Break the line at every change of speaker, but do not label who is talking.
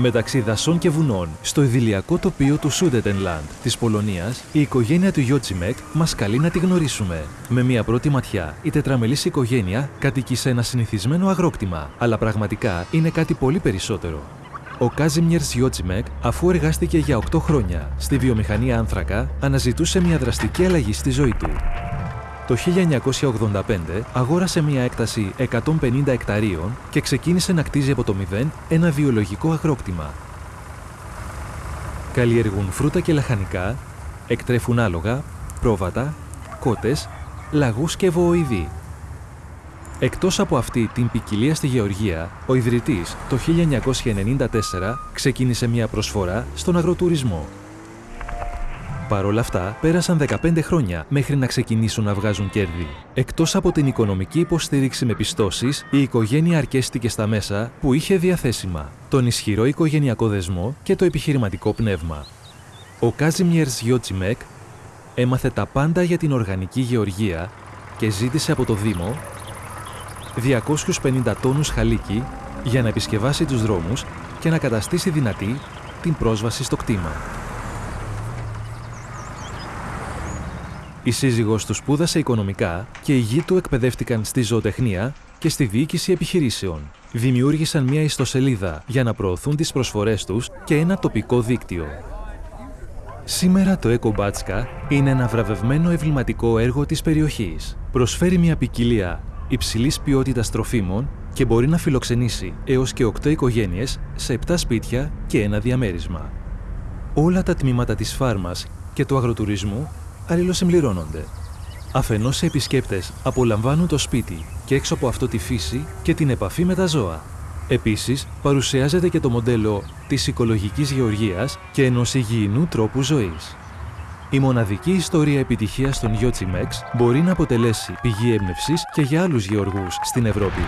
Μεταξύ δασών και βουνών, στο ιδηλιακό τοπίο του Σούντετενλαντ της Πολωνίας, η οικογένεια του Γιώτσιμεκ μας καλεί να τη γνωρίσουμε. Με μια πρώτη ματιά, η τετραμελής οικογένεια κατοικεί σε ένα συνηθισμένο αγρόκτημα, αλλά πραγματικά είναι κάτι πολύ περισσότερο. Ο Κάζιμιερς Γιώτσιμεκ, αφού εργάστηκε για 8 χρόνια στη βιομηχανία άνθρακα, αναζητούσε μια δραστική αλλαγή στη ζωή του. Το 1985 αγόρασε μια έκταση 150 εκταρίων και ξεκίνησε να κτίζει από το μηδέν ένα βιολογικό αγρόκτημα. Καλλιεργούν φρούτα και λαχανικά, εκτρέφουν άλογα, πρόβατα, κότες, λαγούς και βοοειδή. Εκτός από αυτή την ποικιλία στη Γεωργία, ο ιδρυτής το 1994 ξεκίνησε μια προσφορά στον αγροτουρισμό. Παρ' όλα αυτά, πέρασαν 15 χρόνια μέχρι να ξεκινήσουν να βγάζουν κέρδη. Εκτός από την οικονομική υποστήριξη με πιστώσεις, η οικογένεια αρκέστηκε στα μέσα που είχε διαθέσιμα, τον ισχυρό οικογενειακό δεσμό και το επιχειρηματικό πνεύμα. Ο Κάζιμιερς Γιώτσιμεκ έμαθε τα πάντα για την οργανική γεωργία και ζήτησε από το Δήμο 250 τόνους χαλίκι για να επισκευάσει τους δρόμους και να καταστήσει δυνατή την πρόσβαση στο κτήμα. Η σύζυγός του σπούδασε οικονομικά και οι γη του εκπαιδεύτηκαν στη ζωοτεχνία και στη διοίκηση επιχειρήσεων. Δημιούργησαν μια ιστοσελίδα για να προωθούν τις προσφορές τους και ένα τοπικό δίκτυο. Σήμερα το Μπάτσκα είναι ένα βραβευμένο ευληματικό έργο της περιοχής. Προσφέρει μια ποικιλία υψηλής ποιότητας τροφίμων και μπορεί να φιλοξενήσει έως και 8 οικογένειες σε 7 σπίτια και ένα διαμέρισμα. Όλα τα τμήματα της φάρμας και του αγροτουρισμού αλληλοσυμπληρώνονται. Αφενός οι επισκέπτες απολαμβάνουν το σπίτι και έξω από αυτό τη φύση και την επαφή με τα ζώα. Επίσης, παρουσιάζεται και το μοντέλο της οικολογικής γεωργίας και ενός υγιεινού τρόπου ζωής. Η μοναδική ιστορία επιτυχίας των Μέξ μπορεί να αποτελέσει πηγή έμπνευσης και για άλλους γεωργούς στην Ευρώπη.